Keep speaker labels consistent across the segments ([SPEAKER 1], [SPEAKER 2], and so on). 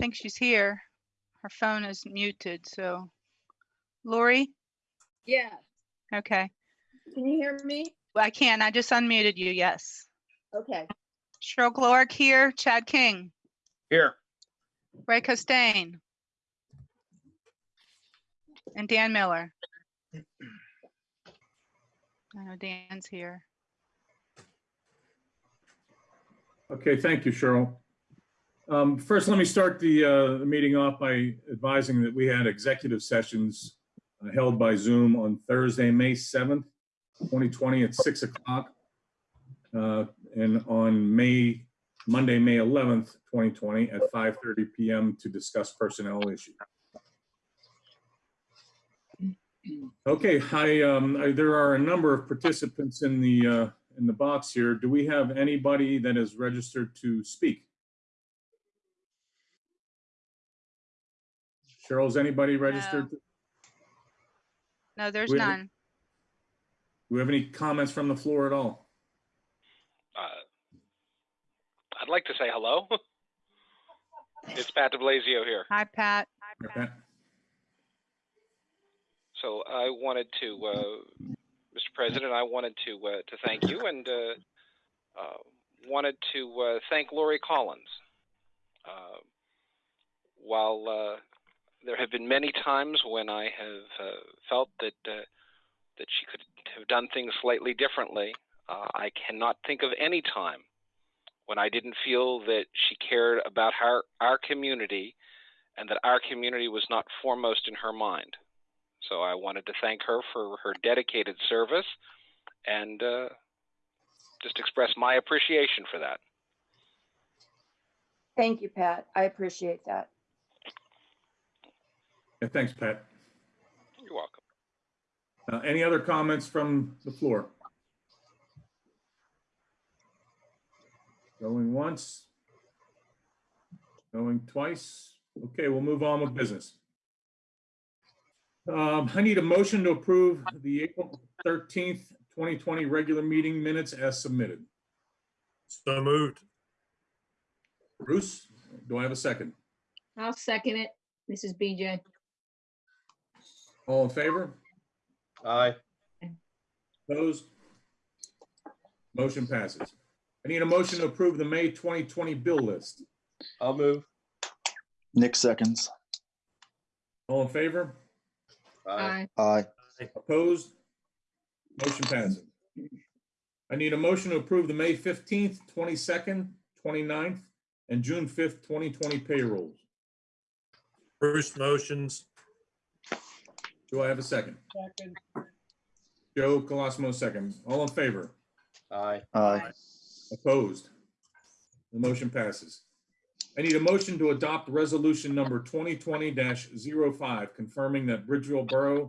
[SPEAKER 1] think she's here. Her phone is muted, so. Lori?
[SPEAKER 2] Yeah,
[SPEAKER 1] Okay.
[SPEAKER 2] can you hear me?
[SPEAKER 1] Well, I can. I just unmuted you. Yes.
[SPEAKER 2] Okay,
[SPEAKER 1] Cheryl Glorick here. Chad King.
[SPEAKER 3] Here.
[SPEAKER 1] Ray Costain. And Dan Miller. I know Dan's here.
[SPEAKER 4] Okay, thank you, Cheryl. Um, First, let me start the, uh, the meeting off by advising that we had executive sessions uh, held by Zoom on Thursday, May 7th, 2020 at 6 o'clock. uh, And on May, Monday, May 11th, 2020 at 5:30 PM to discuss personnel issues. Okay, hi. um, I- there are a number of participants in the, uh, in the box here. Do we have anybody that is registered to speak? Cheryl, is anybody registered? Do
[SPEAKER 1] No, there's
[SPEAKER 4] We have-
[SPEAKER 1] none.
[SPEAKER 4] we have any comments from the floor at all?
[SPEAKER 3] Uh, I'd like to say hello. It's Pat DeBlasio here.
[SPEAKER 1] Hi, Pat.
[SPEAKER 4] Okay.
[SPEAKER 3] So I wanted to, uh, Mr. President, I wanted to, uh, to thank you and, uh, uh, wanted to, uh, thank Lori Collins. Uh, While, uh, there have been many times when I have, uh, felt that, uh, that she could have done things slightly differently, uh, I cannot think of any time when I didn't feel that she cared about our, our community and that our community was not foremost in her mind. So I wanted to thank her for her dedicated service and uh, just express my appreciation for that.
[SPEAKER 2] thank you, Pat. I appreciate that.
[SPEAKER 4] Yeah, Thanks, Pat.
[SPEAKER 3] You're welcome.
[SPEAKER 4] Uh, Any other comments from the floor? Going once? Going twice? Okay, we'll move on with business. Um, I need a motion to approve the April 13th, 2020 regular meeting minutes as submitted.
[SPEAKER 5] So moved.
[SPEAKER 4] Bruce, do I have a second?
[SPEAKER 6] I'll second it. This is BJ.
[SPEAKER 4] All in favor?
[SPEAKER 5] Aye.
[SPEAKER 4] Opposed? Motion passes. I need a motion to approve the May 2020 bill list.
[SPEAKER 5] I'll move.
[SPEAKER 7] Nick seconds.
[SPEAKER 4] All in favor?
[SPEAKER 6] Aye.
[SPEAKER 7] Aye.
[SPEAKER 4] Opposed? Motion passes. I need a motion to approve the May 15th, 22nd, 29th, and June 5th, 2020 payrolls.
[SPEAKER 5] Bruce motions.
[SPEAKER 4] Do I have a second? Second. Joe Colosimo, second. All in favor?
[SPEAKER 5] Aye.
[SPEAKER 7] Aye.
[SPEAKER 4] Opposed? The motion passes. I need a motion to adopt resolution number 2020-05, confirming that Bridgeville Borough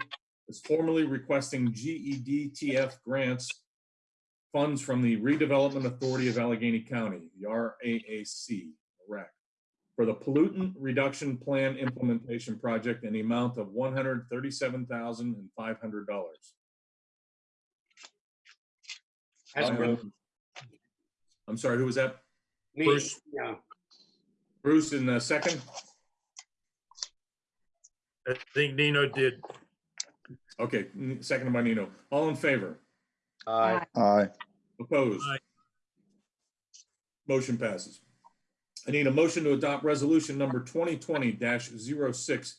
[SPEAKER 4] is formally requesting GEDTF grants funds from the Redevelopment Authority of Allegheny County, the RAAC, RAC, for the pollutant reduction plan implementation project in the amount of $137,500. I'm sorry, who was that?
[SPEAKER 5] Bruce. yeah.
[SPEAKER 4] Bruce in the second?
[SPEAKER 5] I think Nino did.
[SPEAKER 4] Okay, n- seconded by Nino. All in favor?
[SPEAKER 5] Aye.
[SPEAKER 7] Aye.
[SPEAKER 4] Opposed?
[SPEAKER 5] Aye.
[SPEAKER 4] Motion passes. I need a motion to adopt resolution number 2020-06,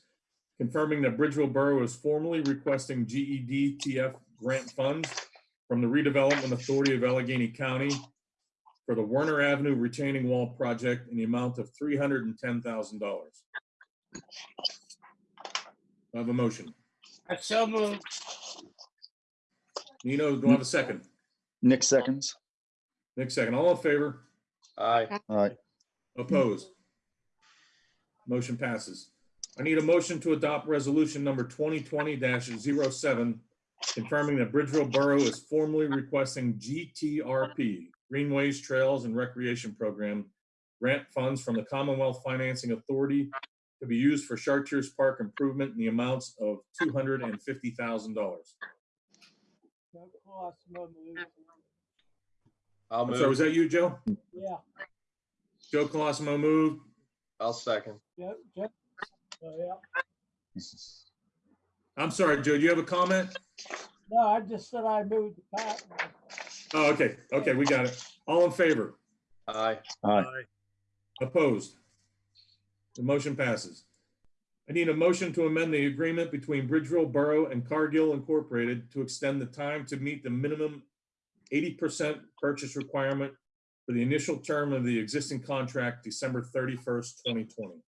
[SPEAKER 4] confirming that Bridgeville Borough is formally requesting GED TF grant funds from the Redevelopment Authority of Allegheny County for the Werner Avenue retaining wall project in the amount of $310,000. I have a motion.
[SPEAKER 8] I so moved.
[SPEAKER 4] Nino, do I have a second?
[SPEAKER 7] Nick seconds.
[SPEAKER 4] Nick, second. All in favor?
[SPEAKER 5] Aye.
[SPEAKER 7] Aye.
[SPEAKER 4] Opposed? Motion passes. I need a motion to adopt resolution number 2020-07, confirming that Bridgeville Borough is formally requesting GTRP, Greenways, Trails, and Recreation Program, grant funds from the Commonwealth Financing Authority to be used for Chartiers Park improvement in the amounts of $250,000.
[SPEAKER 5] I'll
[SPEAKER 4] I'm sorry, was that you, Joe?
[SPEAKER 8] Yeah.
[SPEAKER 4] Joe Colosimo moved.
[SPEAKER 5] I'll second.
[SPEAKER 8] Yep, yep. So, yeah.
[SPEAKER 4] I'm sorry, Joe, do you have a comment?
[SPEAKER 8] No, I just said I moved the Pat.
[SPEAKER 4] Oh, okay, okay, we got it. All in favor?
[SPEAKER 5] Aye.
[SPEAKER 7] Aye.
[SPEAKER 4] Opposed? The motion passes. I need a motion to amend the agreement between Bridgeville Borough and Cargill Incorporated to extend the time to meet the minimum eighty percent purchase requirement for the initial term of the existing contract, December thirty-first, twenty twenty.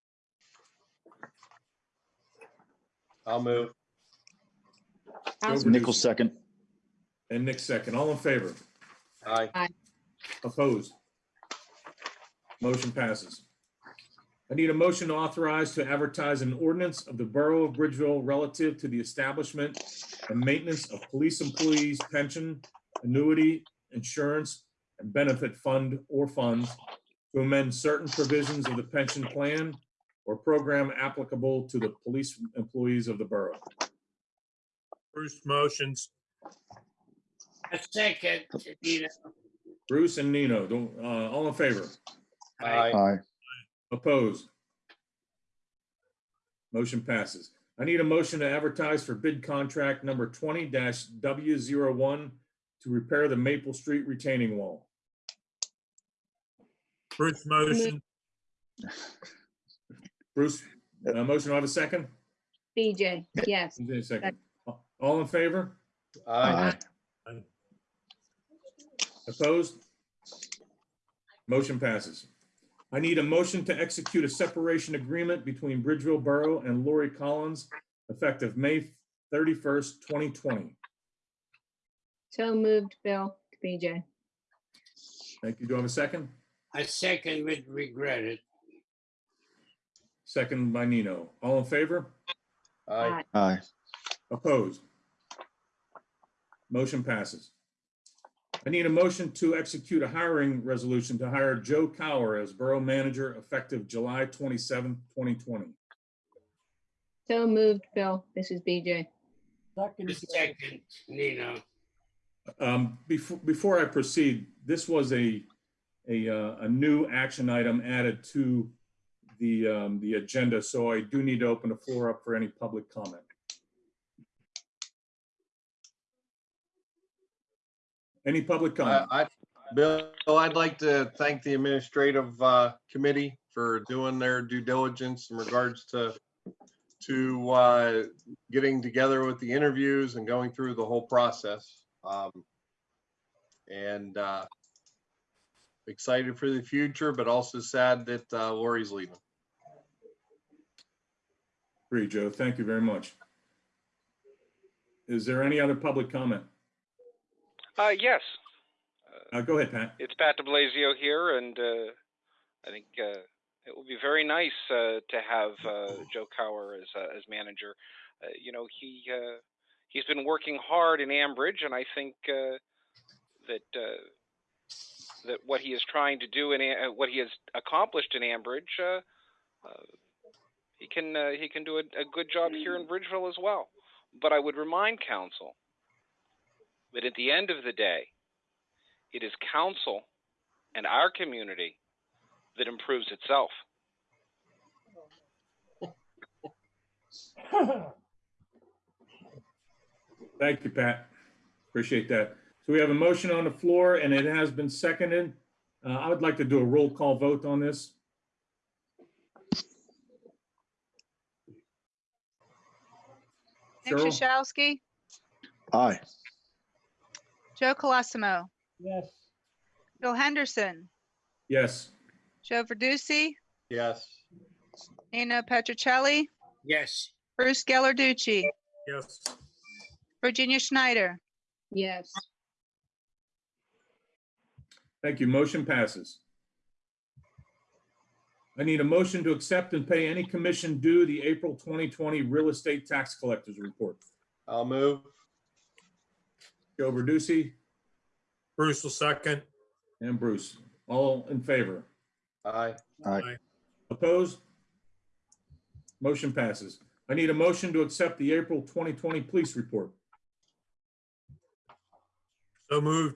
[SPEAKER 5] I'll move.
[SPEAKER 6] I'll-
[SPEAKER 7] Nichols
[SPEAKER 4] Verducci
[SPEAKER 7] second.
[SPEAKER 4] And Nick second. All in favor?
[SPEAKER 5] Aye.
[SPEAKER 4] Opposed? Motion passes. I need a motion to authorize to advertise an ordinance of the Borough of Bridgeville relative to the establishment and maintenance of police employees' pension, annuity, insurance, and benefit fund or funds to amend certain provisions of the pension plan or program applicable to the police employees of the borough.
[SPEAKER 5] Bruce motions.
[SPEAKER 9] A second, Nino.
[SPEAKER 4] Bruce and Nino, don't- uh, all in favor?
[SPEAKER 5] Aye.
[SPEAKER 7] Aye.
[SPEAKER 4] Opposed? Motion passes. I need a motion to advertise for bid contract number twenty W one to repair the Maple Street retaining wall.
[SPEAKER 5] Bruce motion.
[SPEAKER 4] Bruce, uh, motion, do I have a second?
[SPEAKER 6] BJ, yes.
[SPEAKER 4] Who's in a second? All in favor?
[SPEAKER 5] Aye.
[SPEAKER 4] Opposed? Motion passes. I need a motion to execute a separation agreement between Bridgeville Borough and Lori Collins effective May thirty-first, twenty twenty.
[SPEAKER 6] So moved, Bill, BJ.
[SPEAKER 4] Thank you. Do I have a second?
[SPEAKER 9] A second would regret it.
[SPEAKER 4] Second by Nino. All in favor?
[SPEAKER 5] Aye.
[SPEAKER 7] Aye.
[SPEAKER 4] Opposed? Motion passes. I need a motion to execute a hiring resolution to hire Joe Kauer as Borough Manager effective July twenty-seventh, twenty twenty.
[SPEAKER 6] So moved, Bill. This is BJ.
[SPEAKER 8] Second,
[SPEAKER 9] second, Nino.
[SPEAKER 4] Um, before, before I proceed, this was a, a, uh, a new action item added to the, um, the agenda, so I do need to open the floor up for any public comment. Any public comment?
[SPEAKER 5] I, I- Bill, I'd like to thank the administrative uh, committee for doing their due diligence in regards to, to uh, getting together with the interviews and going through the whole process. Um, And uh, excited for the future, but also sad that uh, Lori's leaving.
[SPEAKER 4] Agree, Joe. Thank you very much. Is there any other public comment?
[SPEAKER 3] Uh, yes,
[SPEAKER 4] Uh, go ahead, Pat.
[SPEAKER 3] it's Pat DeBlasio here, and uh, I think uh, it will be very nice uh, to have uh, Joe Kauer as uh, as manager. Uh, you know, he uh, he's been working hard in Ambridge, and I think uh, that uh, that what he is trying to do and uh, what he has accomplished in Ambridge, uh, uh, he can uh, he can do a, a good job here in Bridgeville as well. But I would remind council that at the end of the day, it is council and our community that improves itself.
[SPEAKER 4] Thank you, Pat. Appreciate that. So we have a motion on the floor and it has been seconded. Uh, I would like to do a roll call vote on this.
[SPEAKER 1] Nick
[SPEAKER 4] Cheryl?
[SPEAKER 1] Shashowski,
[SPEAKER 7] Aye.
[SPEAKER 1] Joe Colosimo,
[SPEAKER 8] yes.
[SPEAKER 1] Bill Henderson,
[SPEAKER 4] Yes.
[SPEAKER 1] Joe Verducci,
[SPEAKER 5] Yes.
[SPEAKER 1] Nino Petrocelli,
[SPEAKER 9] Yes,
[SPEAKER 1] Bruce Gellarducci,
[SPEAKER 5] Yes.
[SPEAKER 1] Virginia Schneider,
[SPEAKER 6] Yes.
[SPEAKER 4] Thank you. Motion passes. I need a motion to accept and pay any commission due the April 2020 real estate tax collectors report.
[SPEAKER 5] I'll move.
[SPEAKER 4] Joe Verducci
[SPEAKER 5] Bruce will second.
[SPEAKER 4] and Bruce. All in favor?
[SPEAKER 5] Aye.
[SPEAKER 7] Aye.
[SPEAKER 4] Opposed? Motion passes. I need a motion to accept the April 2020 police report.
[SPEAKER 5] So moved.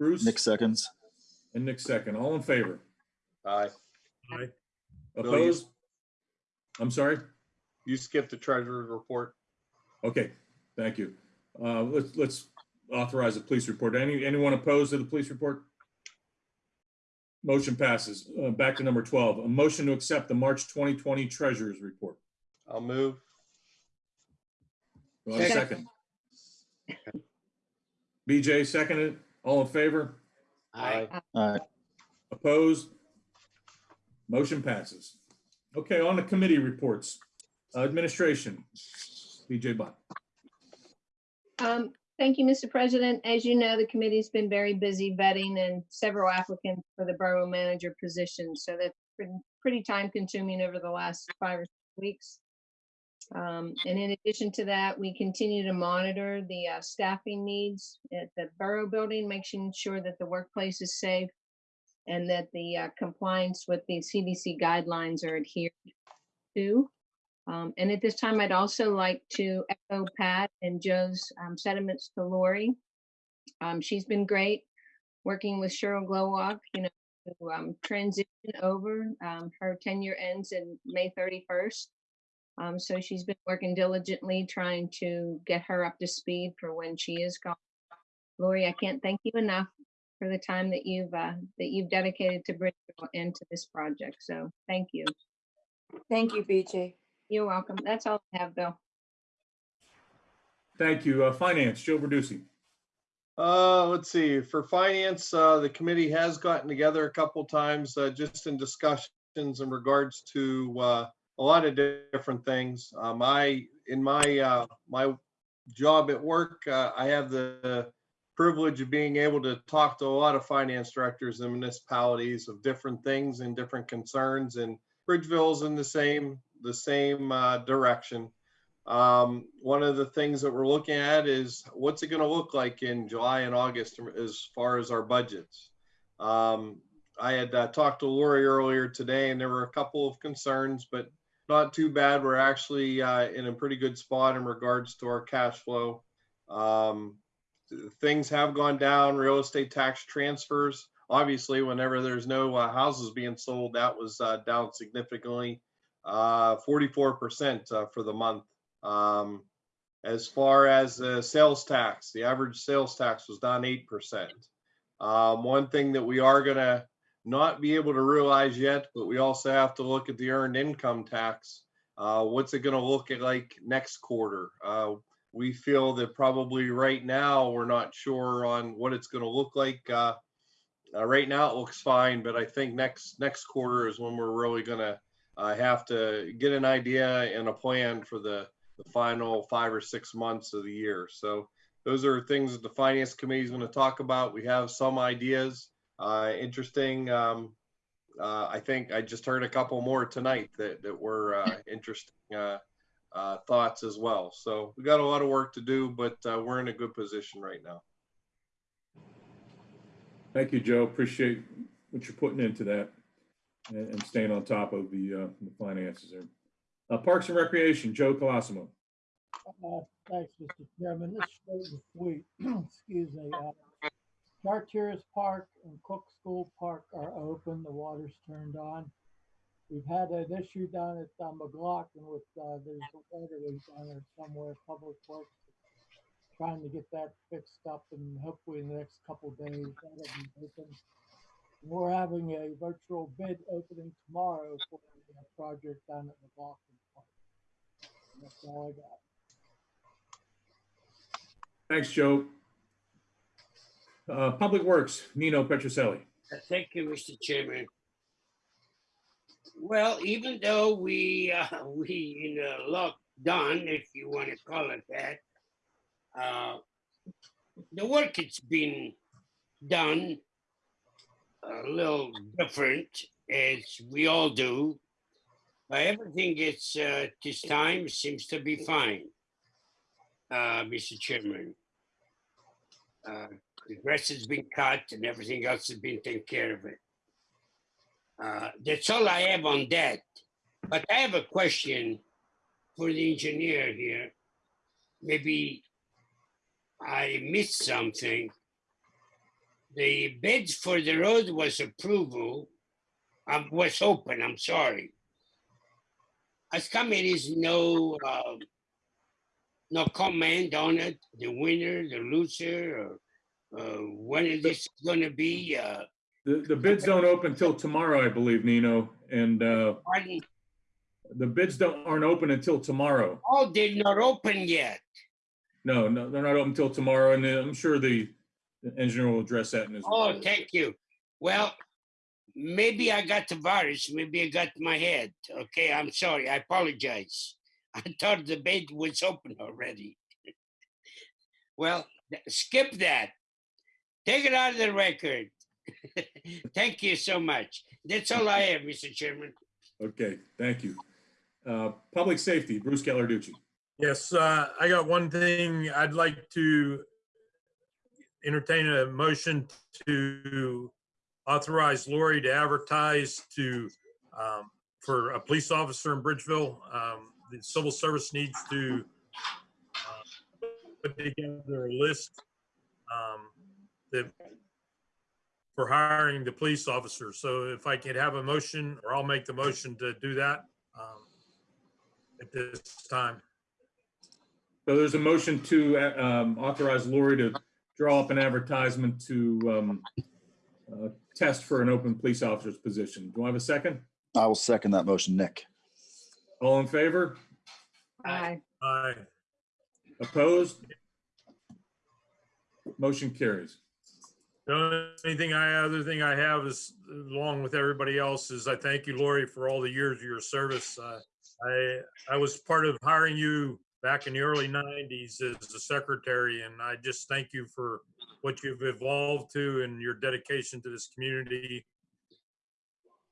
[SPEAKER 4] Bruce
[SPEAKER 7] Nick seconds.
[SPEAKER 4] and Nick second. All in favor?
[SPEAKER 5] Aye.
[SPEAKER 8] Aye.
[SPEAKER 5] you-
[SPEAKER 4] Opposed? I'm sorry?
[SPEAKER 5] You skipped the treasurer's report.
[SPEAKER 4] Okay, thank you. Uh, let's, let's authorize the police report. Any, anyone opposed to the police report? Motion passes. Uh, back to number 12, a motion to accept the March 2020 treasurer's report.
[SPEAKER 5] I'll move.
[SPEAKER 4] Do I have a second? BJ seconded. All in favor?
[SPEAKER 9] Aye.
[SPEAKER 7] Aye.
[SPEAKER 4] Opposed? Motion passes. Okay, on the committee reports. Uh, Administration, BJ Bott.
[SPEAKER 6] Um, thank you, Mr. President. As you know, the committee's been very busy vetting and several applicants for the borough manager position. So that's been pretty time consuming over the last five or six weeks. Um, and in addition to that, we continue to monitor the uh, staffing needs at the borough building, making sure that the workplace is safe and that the uh, compliance with the CDC guidelines are adhered to. Um, and at this time, I'd also like to echo Pat and Joe's um, sentiments to Lori. Um, she's been great working with Cheryl Glowalk, you know, to um, transition over. Um, her tenure ends in May 31st. Um, so she's been working diligently trying to get her up to speed for when she is gone. Lori, I can't thank you enough for the time that you've uh, that you've dedicated to Bridgeville and to this project. So thank you.
[SPEAKER 2] Thank you, BJ.
[SPEAKER 6] You're welcome. That's all I have, Bill.
[SPEAKER 4] Thank you. Uh, Finance, Joe Verducci.
[SPEAKER 5] Uh, let's see, for finance, uh, the committee has gotten together a couple times, uh, just in discussions in regards to, uh, a lot of different things. Uh, my, in my, uh, my job at work, uh, I have the privilege of being able to talk to a lot of finance directors and municipalities of different things and different concerns and Bridgeville's in the same, the same, uh, direction. Um, one of the things that we're looking at is what's it going to look like in July and August as far as our budgets. Um, I had uh, talked to Lori earlier today, and there were a couple of concerns, but not too bad. We're actually uh, in a pretty good spot in regards to our cash flow. Um, things have gone down. Real estate tax transfers, obviously, whenever there's no uh, houses being sold, that was uh, down significantly, uh, 44% uh, for the month. Um, as far as the sales tax, the average sales tax was down 8%. Um, one thing that we are going to not be able to realize yet, but we also have to look at the earned income tax. Uh, what's it going to look like next quarter? Uh, we feel that probably right now we're not sure on what it's going to look like. Uh, uh, right now it looks fine, but I think next next quarter is when we're really going to uh, have to get an idea and a plan for the the final five or six months of the year. So those are things that the finance committee is going to talk about. We have some ideas, uh, interesting. Um, uh, I think I just heard a couple more tonight that, that were uh, interesting uh, uh, thoughts as well. So we got a lot of work to do, but uh, we're in a good position right now.
[SPEAKER 4] Thank you, Joe. Appreciate what you're putting into that and, and staying on top of the, uh, the finances there. Uh, Parks and Recreation, Joe Colosimo.
[SPEAKER 8] Uh, Thanks, Mr. Chairman. This is and sweet. Excuse me. Chartiers Park and Cook School Park are open. The water's turned on. We've had an issue down at uh, McLaughlin with, uh, there's a water leak down there somewhere, Public Works. Trying to get that fixed up and hopefully in the next couple days that'll be open. We're having a virtual bid opening tomorrow for the project down at McLaughlin Park. That's all I got.
[SPEAKER 4] Thanks, Joe. Uh, Public Works, Nino Petroselli.
[SPEAKER 9] Uh, Thank you, Mr. Chairman. Well, even though we, uh, we in a lockdown, if you want to call it that, uh, the work it's been done a little different, as we all do. But everything is, uh, this time seems to be fine, uh, Mr. Chairman. Uh, the grass has been cut and everything else has been taken care of it. Uh, that's all I have on that. But I have a question for the engineer here. Maybe I missed something. The bids for the road was approval, um, was open, I'm sorry. as committees, no, um, no comment on it, the winner, the loser, or, uh, when is this gonna be, uh,
[SPEAKER 4] The, the bids don't open till tomorrow, I believe, Nino, and, uh,
[SPEAKER 9] pardon?
[SPEAKER 4] the bids don't, aren't open until tomorrow.
[SPEAKER 9] Oh, they're not open yet.
[SPEAKER 4] No, no, they're not open till tomorrow, and I'm sure the the engineer will address that in his.
[SPEAKER 9] Oh, thank you. Well, maybe I got the virus, maybe I got my head. Okay, I'm sorry, I apologize. I thought the bid was open already. Well, skip that. Take it out of the record. Thank you so much. That's all I have, Mr. Chairman.
[SPEAKER 4] Okay, thank you. Uh, Public Safety, Bruce Gallarducci.
[SPEAKER 10] Yes, uh, I got one thing. I'd like to entertain a motion to authorize Lori to advertise to, um, for a police officer in Bridgeville. Um, The civil service needs to uh, put together a list um, that for hiring the police officer. So if I could have a motion, or I'll make the motion to do that um, at this time.
[SPEAKER 4] So there's a motion to uh, um, authorize Lori to draw up an advertisement to um, uh, test for an open police officer's position. Do I have a second?
[SPEAKER 7] I will second that motion, Nick.
[SPEAKER 4] All in favor?
[SPEAKER 6] Aye.
[SPEAKER 10] Aye.
[SPEAKER 4] Opposed? Motion carries.
[SPEAKER 10] The only thing I, other thing I have is, along with everybody else, is I thank you, Lori, for all the years of your service. Uh, I, I was part of hiring you back in the early nineties as a secretary, and I just thank you for what you've evolved to and your dedication to this community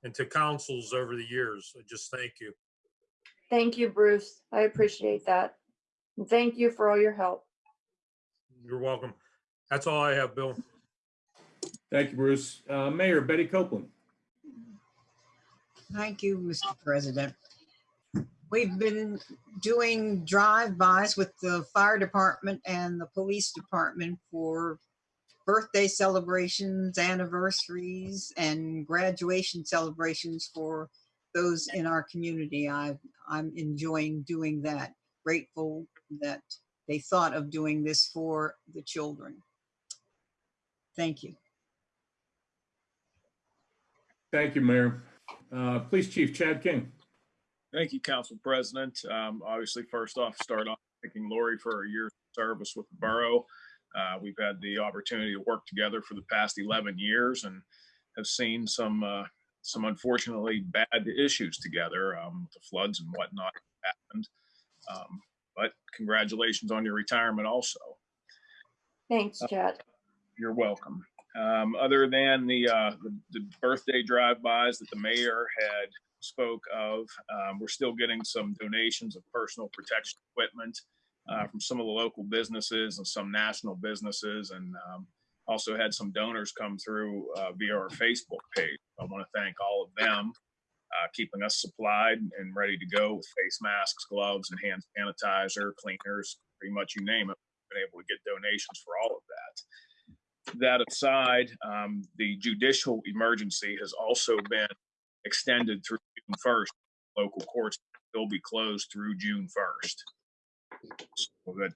[SPEAKER 10] and to councils over the years. I just thank you.
[SPEAKER 2] Thank you, Bruce. I appreciate that. And thank you for all your help.
[SPEAKER 10] You're welcome. That's all I have, Bill.
[SPEAKER 4] Thank you, Bruce. Uh, Mayor Betty Copeland.
[SPEAKER 11] Thank you, Mr. President. We've been doing drive-bys with the fire department and the police department for birthday celebrations, anniversaries, and graduation celebrations for those in our community. I, I'm enjoying doing that. Grateful that they thought of doing this for the children. Thank you.
[SPEAKER 4] Thank you, Mayor. Uh, Police Chief Chad King.
[SPEAKER 12] Thank you, Council President. Um, obviously, first off, start off thanking Lori for her year's of service with the borough. Uh, we've had the opportunity to work together for the past 11 years and have seen some, uh, some unfortunately bad issues together, um, the floods and whatnot happened. Um, but congratulations on your retirement also.
[SPEAKER 2] Thanks, Chad.
[SPEAKER 12] You're welcome. Um, other than the, uh, the, the birthday drive-bys that the mayor had spoke of, um, we're still getting some donations of personal protection equipment uh, from some of the local businesses and some national businesses, and um, also had some donors come through uh, via our Facebook page. I want to thank all of them, uh, keeping us supplied and ready to go with face masks, gloves, and hand sanitizer, cleaners, pretty much you name it. Been able to get donations for all of that that aside, um, the judicial emergency has also been extended through June first. Local courts will be closed through June first. So that,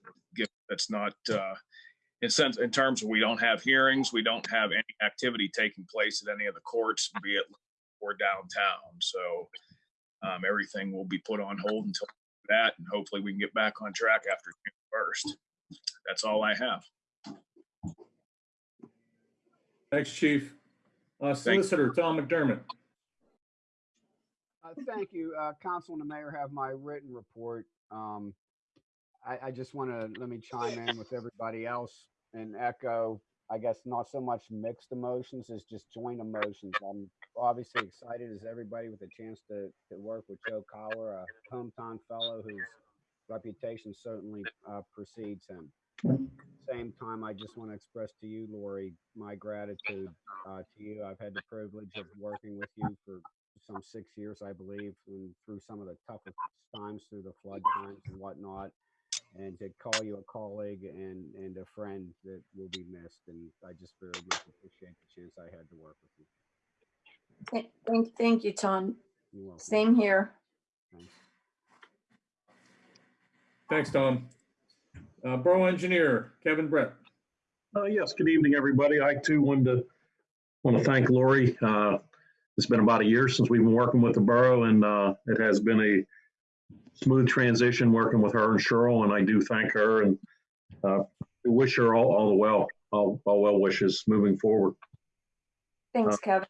[SPEAKER 12] that's not, uh, in sense, in terms of we don't have hearings, we don't have any activity taking place at any of the courts, be it or downtown. So, um, everything will be put on hold until that, and hopefully we can get back on track after June first. That's all I have.
[SPEAKER 4] Thanks, Chief. Uh, Solicitor Tom McDermott.
[SPEAKER 13] Uh, Thank you. Uh, Council and the mayor have my written report. Um, I, I just want to, let me chime in with everybody else and echo, I guess, not so much mixed emotions as just joint emotions. I'm obviously excited as everybody with a chance to, to work with Joe Collar, a hometown fellow whose reputation certainly uh, precedes him. Same time, I just want to express to you, Lori, my gratitude uh, to you. I've had the privilege of working with you for some six years, I believe, and through some of the toughest times through the flood times and whatnot. And to call you a colleague and, and a friend that will be missed. And I just very much appreciate the chance I had to work with you.
[SPEAKER 2] Th- Thank, thank you, Tom.
[SPEAKER 13] You're.
[SPEAKER 2] Same here.
[SPEAKER 13] Thanks.
[SPEAKER 4] Thanks, Tom. Uh, Borough Engineer, Kevin Brett.
[SPEAKER 14] Uh, yes, good evening, everybody. I too wanted to, want to thank Lori. Uh, it's been about a year since we've been working with the borough and, uh, it has been a smooth transition working with her and Cheryl, and I do thank her and, uh, wish her all, all the well, all, all well wishes moving forward.
[SPEAKER 2] Thanks, Kevin.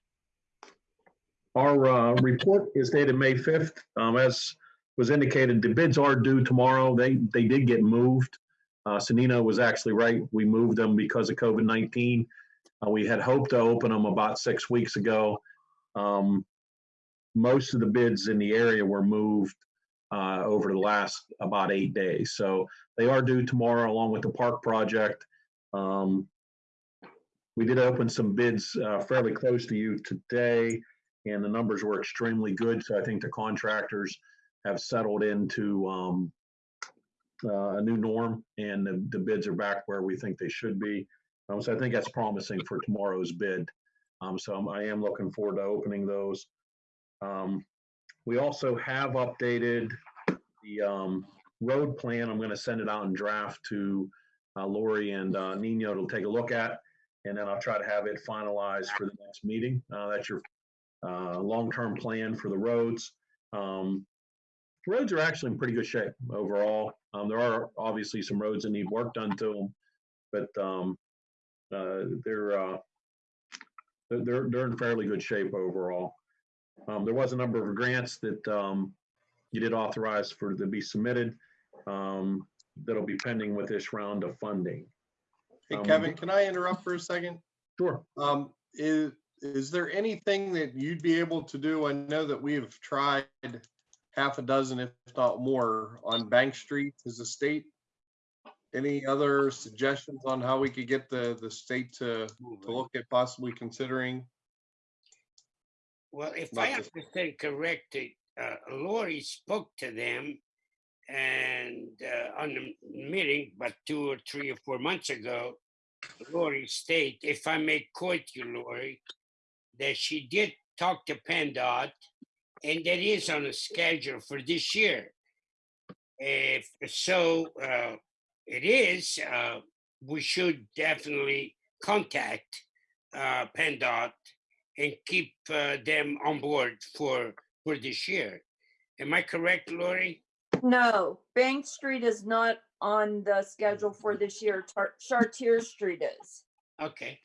[SPEAKER 14] Our uh, report is dated May 5th. Um, As was indicated, the bids are due tomorrow. They, they did get moved. Uh, was actually right. We moved them because of COVID-19. Uh, We had hoped to open them about six weeks ago. Um, Most of the bids in the area were moved uh, over the last about eight days. So they are due tomorrow along with the park project. Um, We did open some bids uh, fairly close to you today and the numbers were extremely good. So I think the contractors have settled into um, uh, a new norm, and the, the bids are back where we think they should be. Um, so I think that's promising for tomorrow's bid. Um, so I'm, I am looking forward to opening those. Um, we also have updated the um, road plan. I'm going to send it out in draft to uh, Lori and uh, Nino to take a look at, and then I'll try to have it finalized for the next meeting. Uh, that's your uh, long-term plan for the roads. Um, roads are actually in pretty good shape overall. Um, there are obviously some roads that need work done to them, but um, uh, they're, uh, they're they're in fairly good shape overall. Um, there was a number of grants that um, you did authorize for to be submitted um, that'll be pending with this round of funding.
[SPEAKER 5] Hey,
[SPEAKER 14] Um,
[SPEAKER 5] Kevin, can I interrupt for a second?
[SPEAKER 14] Sure.
[SPEAKER 5] Um, is, is there anything that you'd be able to do? I know that we have tried half a dozen, if not more, on Bank Street as a state. Any other suggestions on how we could get the, the state to, to look at possibly considering?
[SPEAKER 9] Well, if
[SPEAKER 5] Not
[SPEAKER 9] I
[SPEAKER 5] just-
[SPEAKER 9] understand correctly, uh, Lori spoke to them and uh, on the meeting, but two or three or four months ago, Lori stated, if I may quote you, Lori, that she did talk to PennDOT and that is on a schedule for this year. If so, uh, it is, uh, we should definitely contact uh, PennDOT and keep uh, them on board for for this year. Am I correct, Lori?
[SPEAKER 2] No, Bank Street is not on the schedule for this year. Tar- Chartier Street is.
[SPEAKER 9] Okay.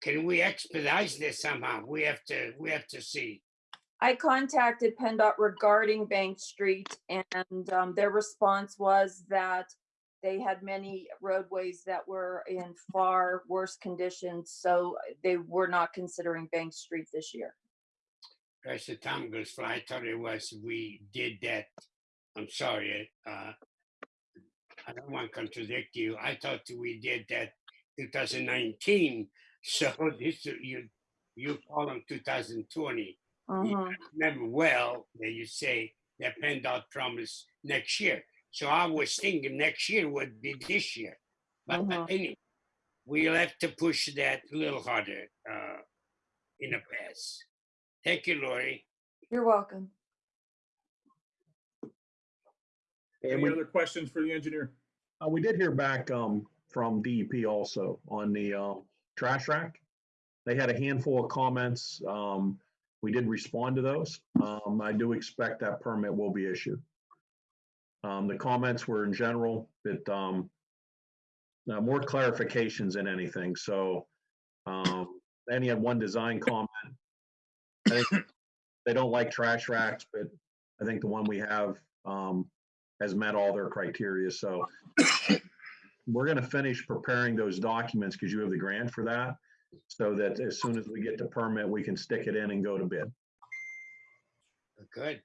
[SPEAKER 9] Can we expedite this somehow? We have to. We have to see.
[SPEAKER 2] I contacted PennDOT regarding Bank Street and um, their response was that they had many roadways that were in far worse conditions, so they were not considering Bank Street this year.
[SPEAKER 9] As the time goes fly, I thought it was we did that. I'm sorry. Uh, I don't want to contradict you. I thought we did that 2019. So this you you call them 2020. You
[SPEAKER 2] Mhm.
[SPEAKER 9] remember well that you say that PennDOT promised next year. So I was thinking next year would be this year. But
[SPEAKER 2] Mhm.
[SPEAKER 9] anyway, we'll have to push that a little harder uh, in the past. Thank you, Lori.
[SPEAKER 2] You're welcome.
[SPEAKER 14] And
[SPEAKER 4] Any
[SPEAKER 14] we,
[SPEAKER 4] other questions for the engineer?
[SPEAKER 14] uh, we did hear back um, from DEP also on the um, trash rack. They had a handful of comments. Um, we did respond to those. Um, I do expect that permit will be issued. Um, the comments were in general that um, uh, more clarifications than anything. So um, then had one design comment. They don't like trash racks, but I think the one we have um, has met all their criteria. So we're going to finish preparing those documents because you have the grant for that. So that as soon as we get the permit, we can stick it in and go to bid.
[SPEAKER 9] Good.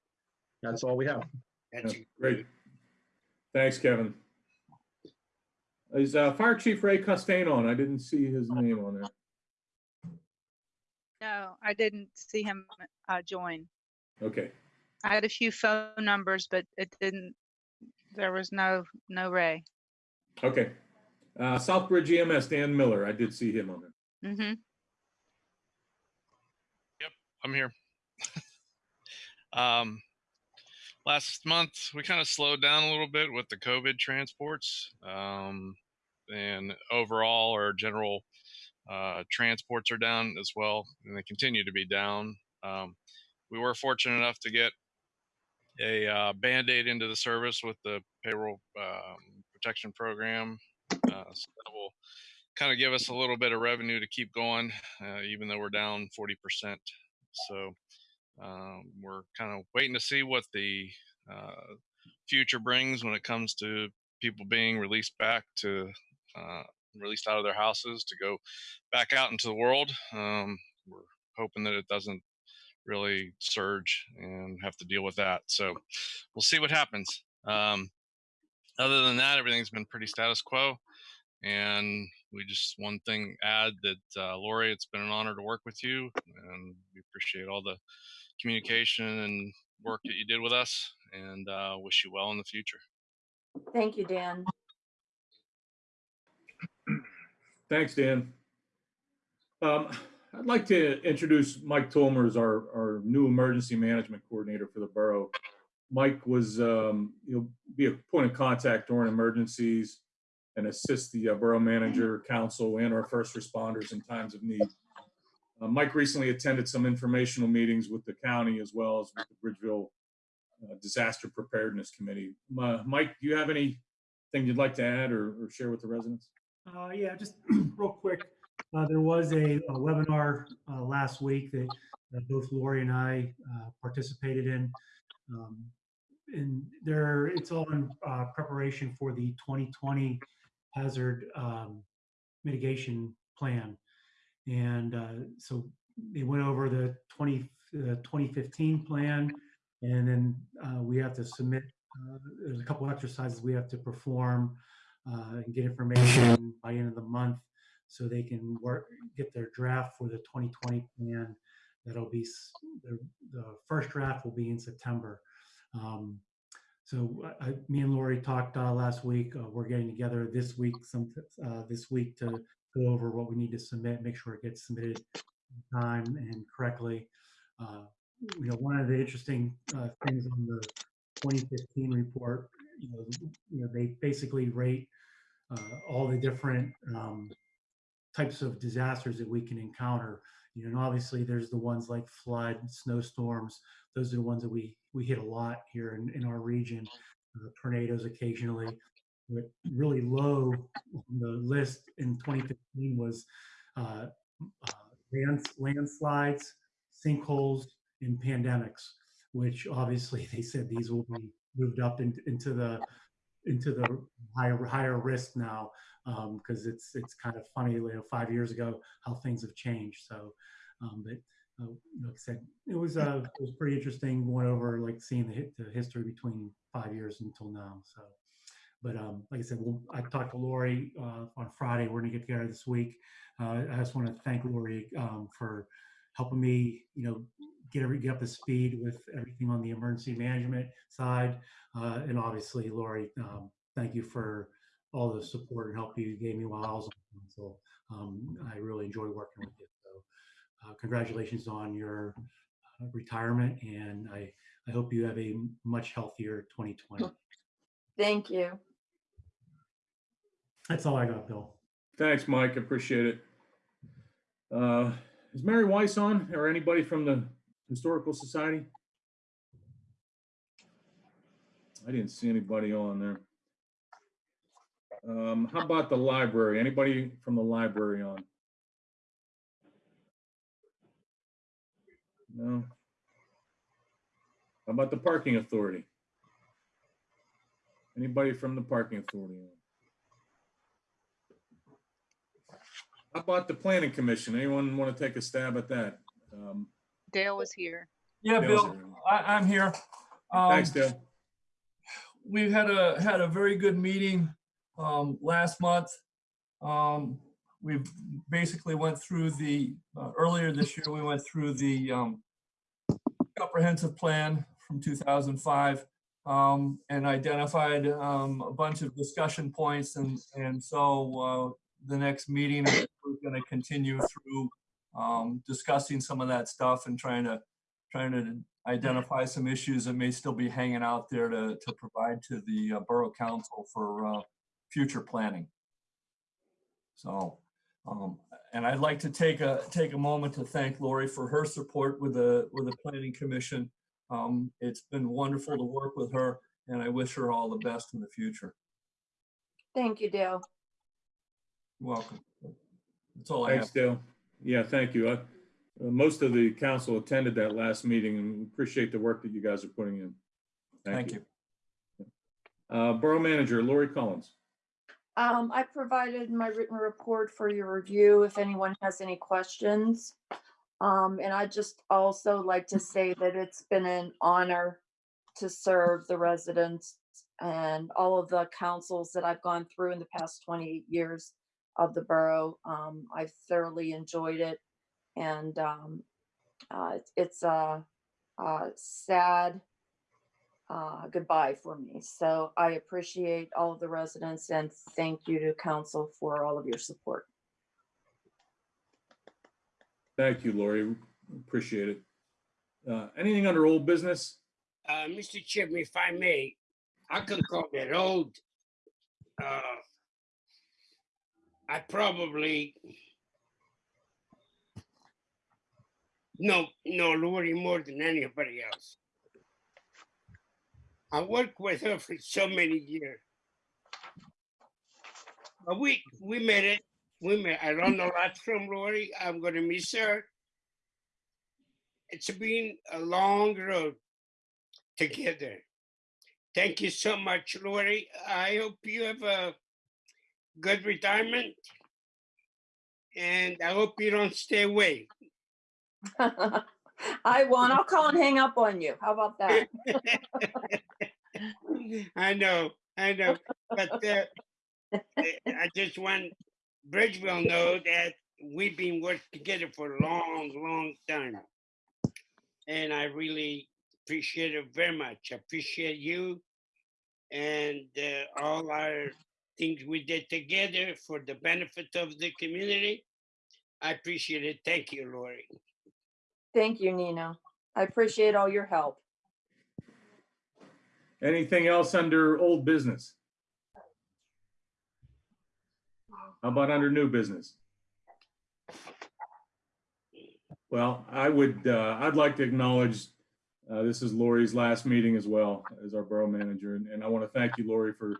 [SPEAKER 14] That's all we have.
[SPEAKER 9] That's
[SPEAKER 4] Yeah, Great. Thanks, Kevin. Is uh, Fire Chief Ray Costain on? I didn't see his name on there.
[SPEAKER 1] No, I didn't see him uh, join.
[SPEAKER 4] Okay,
[SPEAKER 1] I had a few phone numbers, but it didn't, there was no, no Ray.
[SPEAKER 4] okay. Uh, Southbridge EMS, Dan Miller, I did see him on there.
[SPEAKER 1] Mm-hmm.
[SPEAKER 15] I'm here. um, last month we kind of slowed down a little bit with the COVID transports, um, and overall our general uh, transports are down as well, and they continue to be down. Um, we were fortunate enough to get a uh, band-aid into the service with the payroll um, protection program, uh, so that will kind of give us a little bit of revenue to keep going, uh, even though we're down 40%. So um, we're kind of waiting to see what the uh, future brings when it comes to people being released back to uh, released out of their houses to go back out into the world. Um, we're hoping that it doesn't really surge and have to deal with that. So we'll see what happens. Um, other than that, everything's been pretty status quo. And we just one thing add that uh, Lori, it's been an honor to work with you, and we appreciate all the communication and work that you did with us, and uh, wish you well in the future.
[SPEAKER 2] Thank you, Dan.
[SPEAKER 4] Thanks, Dan. Um, I'd like to introduce Mike Tolmer as our, our new emergency management coordinator for the borough. Mike was, um, he'll be a point of contact during emergencies and assist the uh, borough manager, council, and our first responders in times of need. Uh, Mike recently attended some informational meetings with the county as well as with the Bridgeville uh, Disaster Preparedness Committee. Uh, Mike, do you have anything you'd like to add or, or share with the residents?
[SPEAKER 16] Uh, yeah, just real quick. Uh, there was a, a webinar uh, last week that uh, both Lori and I uh, participated in. Um, and there, it's all in uh, preparation for the 2020 hazard um, mitigation plan. And uh, so they went over the 20, uh, 2015 plan, and then uh, we have to submit. Uh, there's a couple exercises we have to perform uh, and get information by end of the month so they can work get their draft for the 2020 plan that'll be the, the first draft will be in september um, so I, me and lori talked uh, last week uh, we're getting together this week some uh, this week to go over what we need to submit make sure it gets submitted in time and correctly uh, you know one of the interesting uh, things on the 2015 report you know, you know they basically rate uh, all the different um, types of disasters that we can encounter. You know, and obviously there's the ones like flood, snowstorms. Those are the ones that we we hit a lot here in, in our region. Uh, tornadoes occasionally. But really low on the list in 2015 was uh, uh, land, landslides, sinkholes, and pandemics, which obviously they said these will be moved up in, into the into the higher higher risk now because it's it's kind of funny you know five years ago how things have changed. So um, but uh, like I said it was uh, it was pretty interesting. Going over like seeing the, the history between five years until now so. But um, like I said we'll, I talked to Lori uh, on Friday. We're gonna get together this week. Uh, I just want to thank Lori um, for helping me you know get every get up to speed with everything on the emergency management side. Uh, and obviously, Lori, um, thank you for all the support and help you gave me while I was on council. Um, I really enjoy working with you. So, uh, congratulations on your uh, retirement, and I, I hope you have a much healthier 2020.
[SPEAKER 2] Thank you.
[SPEAKER 16] That's all I got, Bill.
[SPEAKER 4] Thanks, Mike. Appreciate it. Uh, Is Mary Weiss on or anybody from the Historical Society? I didn't see anybody on there. Um, How about the library? Anybody from the library on? No? How about the parking authority? Anybody from the parking authority on? How about the planning commission? Anyone want to take a stab at that? Um,
[SPEAKER 1] Dale was here.
[SPEAKER 17] Yeah,
[SPEAKER 4] Dale's
[SPEAKER 17] Bill,
[SPEAKER 4] here.
[SPEAKER 17] I, I'm here. Um,
[SPEAKER 4] Thanks, Dale.
[SPEAKER 17] We've had a, had a very good meeting, um, last month. Um, we've basically went through the, uh, earlier this year, we went through the, um, comprehensive plan from 2005, um, and identified, um, a bunch of discussion points and, and so, uh, the next meeting, we're gonna continue through, um, discussing some of that stuff and trying to, trying to identify some issues that may still be hanging out there to, to provide to the uh, Borough Council for uh, future planning. So, um, and I'd like to take a, take a moment to thank Lori for her support with the, with the Planning Commission. Um, It's been wonderful to work with her, and I wish her all the best in the future.
[SPEAKER 2] Thank you, Dale.
[SPEAKER 17] You're Welcome. That's all I have.
[SPEAKER 4] Thanks, Dale. Yeah, thank you. I- uh, Most of the council attended that last meeting and appreciate the work that you guys are putting in.
[SPEAKER 17] Thank you.
[SPEAKER 4] Uh, Borough Manager Lori Collins.
[SPEAKER 2] Um, I provided my written report for your review if anyone has any questions. Um, and I just also like to say that it's been an honor to serve the residents and all of the councils that I've gone through in the past twenty-eight years of the borough. Um, I've thoroughly enjoyed it. And, um, uh, it's- it's a, a sad, uh, goodbye for me. So I appreciate all of the residents and thank you to council for all of your support.
[SPEAKER 4] Thank you, Lori. Appreciate it. Uh, Anything under old business?
[SPEAKER 9] Uh, Mr. Chairman, if I may, I can call that old. Uh, I probably no, no, Lori more than anybody else. I worked with her for so many years. But we, we made it. We made, I learned a lot from Lori. I'm gonna miss her. It's been a long road together. Thank you so much, Lori. I hope you have a good retirement. And I hope you don't stay away.
[SPEAKER 2] I won't. I'll call and hang up on you. How about that?
[SPEAKER 9] I know, I know, but uh, I just want Bridgeville know that we've been working together for a long, long time. And I really appreciate it very much. I appreciate you and uh, all our things we did together for the benefit of the community. I appreciate it. Thank you, Lori.
[SPEAKER 2] Thank you, Nina. I appreciate all your help.
[SPEAKER 4] Anything else under old business? How about under new business? Well, I would, uh, I'd like to acknowledge, uh, this is Lori's last meeting as well as our borough manager. And, and I want to thank you, Lori, for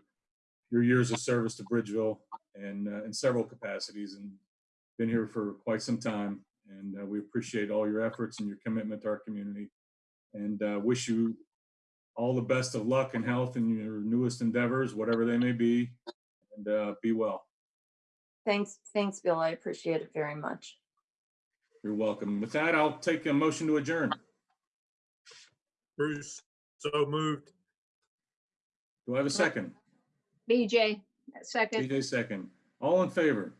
[SPEAKER 4] your years of service to Bridgeville and, uh, in several capacities and been here for quite some time. And, uh, we appreciate all your efforts and your commitment to our community. And, uh, wish you all the best of luck and health in your newest endeavors, whatever they may be, and uh, be well.
[SPEAKER 2] Thanks, thanks, Bill. I appreciate it very much.
[SPEAKER 4] You're welcome. With that, I'll take a motion to adjourn.
[SPEAKER 10] Bruce, so moved.
[SPEAKER 4] Do I have a second?
[SPEAKER 6] BJ, second.
[SPEAKER 4] BJ, second. All in favor?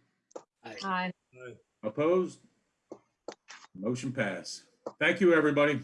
[SPEAKER 6] Aye.
[SPEAKER 4] Opposed? Motion pass. Thank you, everybody.